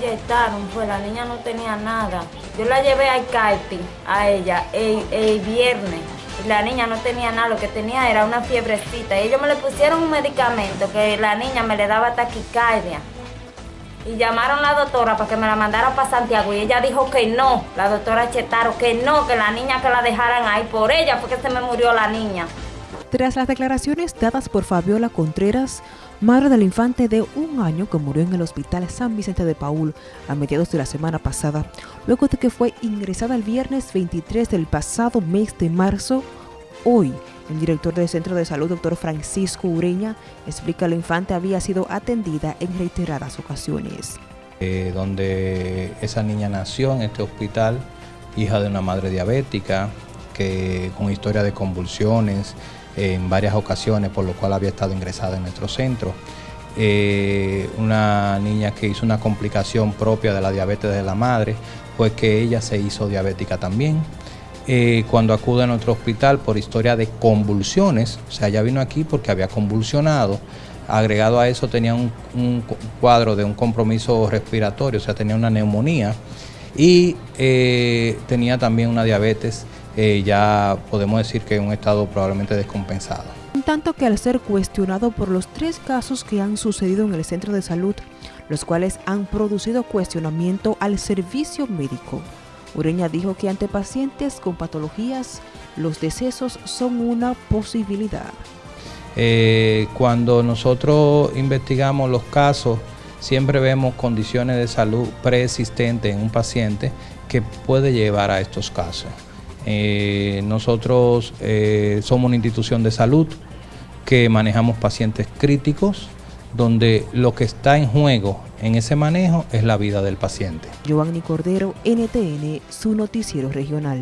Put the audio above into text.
inyectaron, pues la niña no tenía nada. Yo la llevé al CAIPI, a ella, el, el viernes. La niña no tenía nada, lo que tenía era una fiebrecita. Ellos me le pusieron un medicamento que la niña me le daba taquicardia. Y llamaron a la doctora para que me la mandara para Santiago. Y ella dijo que no, la doctora Chetaro, que no, que la niña que la dejaran ahí. Por ella fue que se me murió la niña. Tras las declaraciones dadas por Fabiola Contreras, madre del infante de un año que murió en el hospital San Vicente de Paul a mediados de la semana pasada, luego de que fue ingresada el viernes 23 del pasado mes de marzo, hoy el director del Centro de Salud, doctor Francisco Ureña, explica que la infante había sido atendida en reiteradas ocasiones. Eh, donde esa niña nació en este hospital, hija de una madre diabética, que con historia de convulsiones, en varias ocasiones, por lo cual había estado ingresada en nuestro centro. Eh, una niña que hizo una complicación propia de la diabetes de la madre, pues que ella se hizo diabética también. Eh, cuando acude a nuestro hospital por historia de convulsiones, o sea, ella vino aquí porque había convulsionado, agregado a eso tenía un, cuadro de un compromiso respiratorio, o sea, tenía una neumonía y eh, tenía también una diabetes eh, ya podemos decir que en un estado probablemente descompensado. En tanto que al ser cuestionado por los tres casos que han sucedido en el centro de salud, los cuales han producido cuestionamiento al servicio médico, Ureña dijo que ante pacientes con patologías, los decesos son una posibilidad. Eh, cuando nosotros investigamos los casos, siempre vemos condiciones de salud preexistentes en un paciente que puede llevar a estos casos. Eh, nosotros eh, somos una institución de salud que manejamos pacientes críticos, donde lo que está en juego en ese manejo es la vida del paciente. Giovanni Cordero, NTN, su noticiero regional.